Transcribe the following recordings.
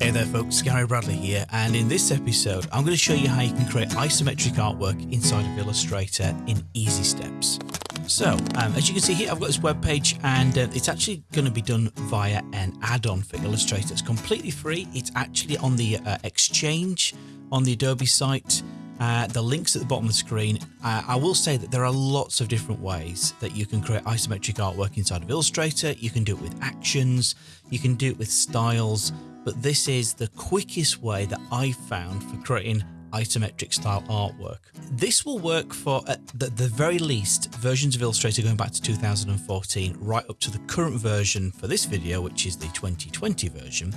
Hey there folks, Gary Bradley here and in this episode I'm going to show you how you can create isometric artwork inside of Illustrator in easy steps. So um, as you can see here I've got this web page and uh, it's actually going to be done via an add-on for Illustrator. It's completely free, it's actually on the uh, Exchange on the Adobe site. Uh, the links at the bottom of the screen. Uh, I will say that there are lots of different ways that you can create isometric artwork inside of Illustrator. You can do it with actions, you can do it with styles, but this is the quickest way that I've found for creating isometric style artwork. This will work for at the, the, very least versions of Illustrator going back to 2014 right up to the current version for this video which is the 2020 version.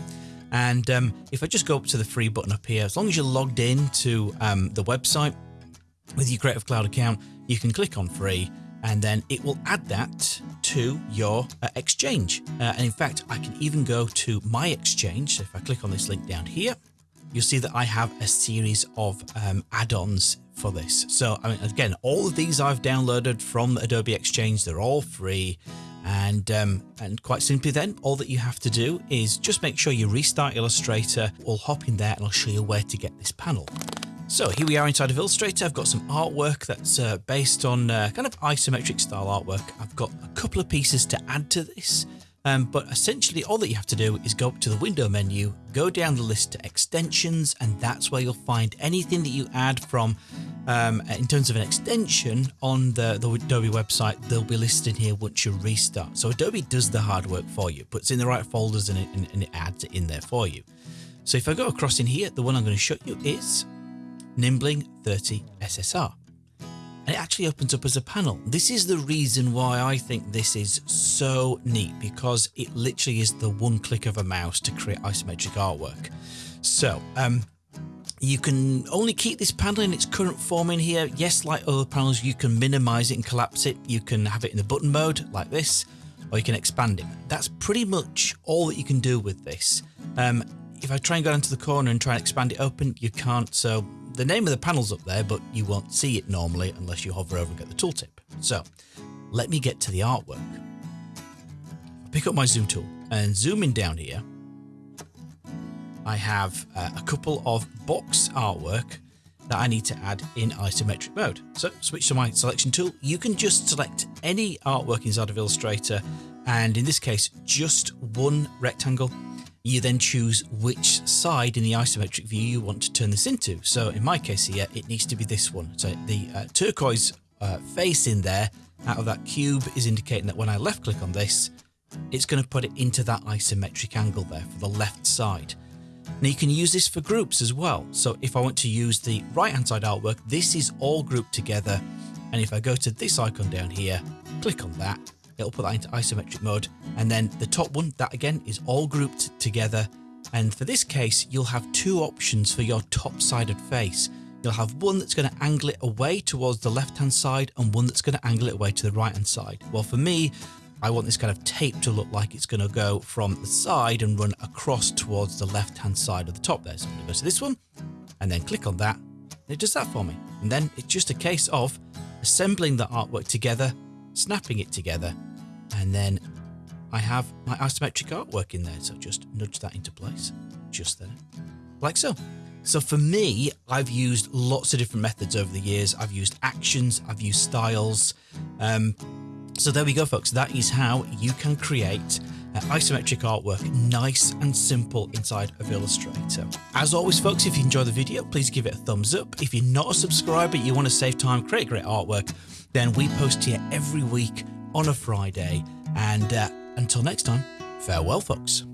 And um, if I just go up to the free button up here, as long as you're logged in to um, the website with your Creative Cloud account, you can click on free and then it will add that to your uh, exchange. Uh, and in fact, I can even go to my exchange. So if I click on this link down here, you'll see that I have a series of um, add-ons for this. So I mean, again, all of these I've downloaded from Adobe Exchange. They're all free. And, um, and quite simply then, all that you have to do is just make sure you restart Illustrator. We'll hop in there and I'll show you where to get this panel. So here we are inside of Illustrator. I've got some artwork that's uh, based on uh, kind of isometric style artwork. I've got a couple of pieces to add to this. Um, but essentially all that you have to do is go up to the window menu, go down the list to extensions, and that's where you'll find anything that you add from um, in terms of an extension on the, the Adobe website, they'll be listed here once you restart. So Adobe does the hard work for you, puts in the right folders and it, and, and it adds it in there for you. So if I go across in here, the one I'm going to show you is Nimbling 3D SSR. And it actually opens up as a panel. This is the reason why I think this is so neat because it literally is the one click of a mouse to create isometric artwork. So um, you can only keep this panel in its current form in here. Yes, like other panels, you can minimize it and collapse it. You can have it in the button mode like this, or you can expand it. That's pretty much all that you can do with this. Um, if I try and go into the corner and try and expand it open, you can't. So the name of the panel's up there, but you won't see it normally unless you hover over and get the tooltip. So let me get to the artwork. Pick up my zoom tool and zoom in down here. I have uh, a couple of box artwork that I need to add in isometric mode. So switch to my selection tool. You can just select any artwork inside of Illustrator and in this case just one rectangle you then choose which side in the isometric view you want to turn this into. So in my case here, it needs to be this one. So the uh, turquoise uh, face in there out of that cube is indicating that when I left click on this, it's going to put it into that isometric angle there for the left side. Now you can use this for groups as well. So if I want to use the right hand side artwork, this is all grouped together. And if I go to this icon down here, click on that, it'll put that into isometric mode. And then the top one, that again is all grouped together. And for this case, you'll have two options for your top sided face. You'll have one that's going to angle it away towards the left hand side and one that's going to angle it away to the right hand side. Well, for me, I want this kind of tape to look like it's going to go from the side and run across towards the left hand side of the top there. So I'm going to go to this one and then click on that. It does that for me. And then it's just a case of assembling the artwork together, snapping it together, and then I have my isometric artwork in there. So just nudge that into place just there, like so. So for me, I've used lots of different methods over the years. I've used actions, I've used styles. Um, so there we go, folks. That is how you can create uh, isometric artwork nice and simple inside of Illustrator. As always, folks, if you enjoy the video, please give it a thumbs up. If you're not a subscriber, you want to save time, create great artwork, then we post here every week on a Friday. And uh, until next time, farewell, folks.